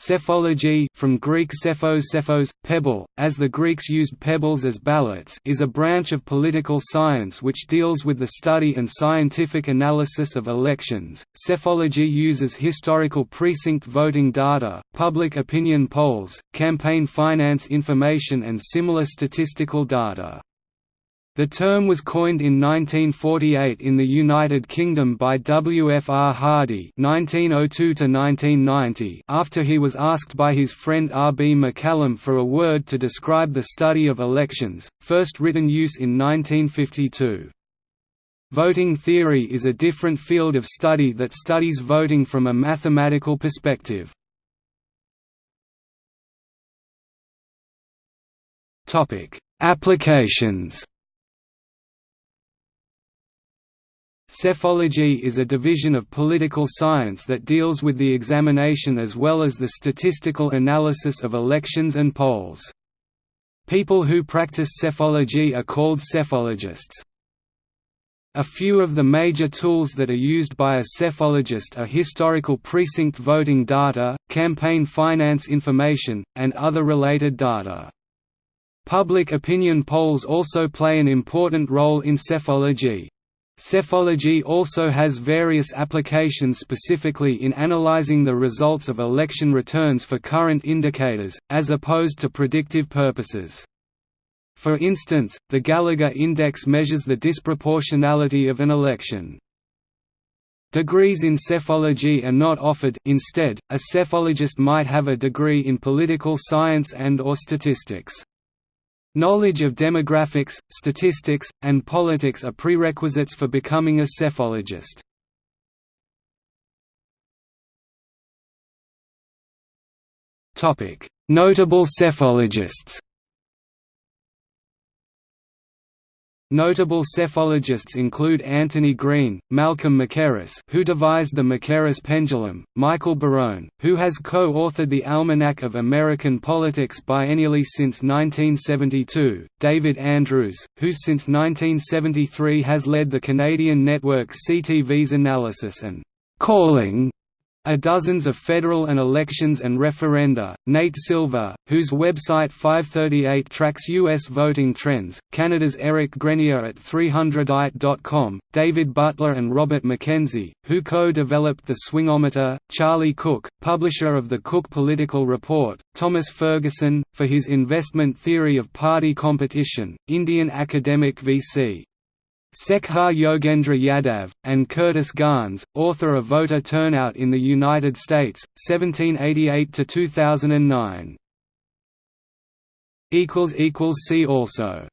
Psephology from Greek psephos psephos, pebble, as the Greeks used pebbles as ballots is a branch of political science which deals with the study and scientific analysis of elections. Psephology uses historical precinct voting data, public opinion polls, campaign finance information and similar statistical data. The term was coined in 1948 in the United Kingdom by W. F. R. Hardy (1902–1990) after he was asked by his friend R. B. McCallum for a word to describe the study of elections, first written use in 1952. Voting theory is a different field of study that studies voting from a mathematical perspective. Applications Psephology is a division of political science that deals with the examination as well as the statistical analysis of elections and polls. People who practice psephology are called psephologists. A few of the major tools that are used by a psephologist are historical precinct voting data, campaign finance information, and other related data. Public opinion polls also play an important role in psephology. Psephology also has various applications specifically in analyzing the results of election returns for current indicators, as opposed to predictive purposes. For instance, the Gallagher Index measures the disproportionality of an election. Degrees in psephology are not offered instead, a psephologist might have a degree in political science and or statistics. Knowledge of demographics, statistics, and politics are prerequisites for becoming a psephologist. Notable psephologists Notable psephologists include Antony Green, Malcolm Mackerras who devised the Mackerras pendulum, Michael Barone, who has co-authored the Almanac of American Politics biennially since 1972, David Andrews, who since 1973 has led the Canadian network CTV's analysis and «calling» are dozens of federal and elections and referenda. Nate Silver, whose website 538 tracks U.S. voting trends, Canada's Eric Grenier at ThreeHundredEight.com, David Butler and Robert McKenzie, who co-developed the Swingometer, Charlie Cook, publisher of the Cook Political Report, Thomas Ferguson, for his investment theory of party competition, Indian academic V.C. Sekhar Yogendra Yadav, and Curtis Gans, author of Voter Turnout in the United States, 1788–2009. See also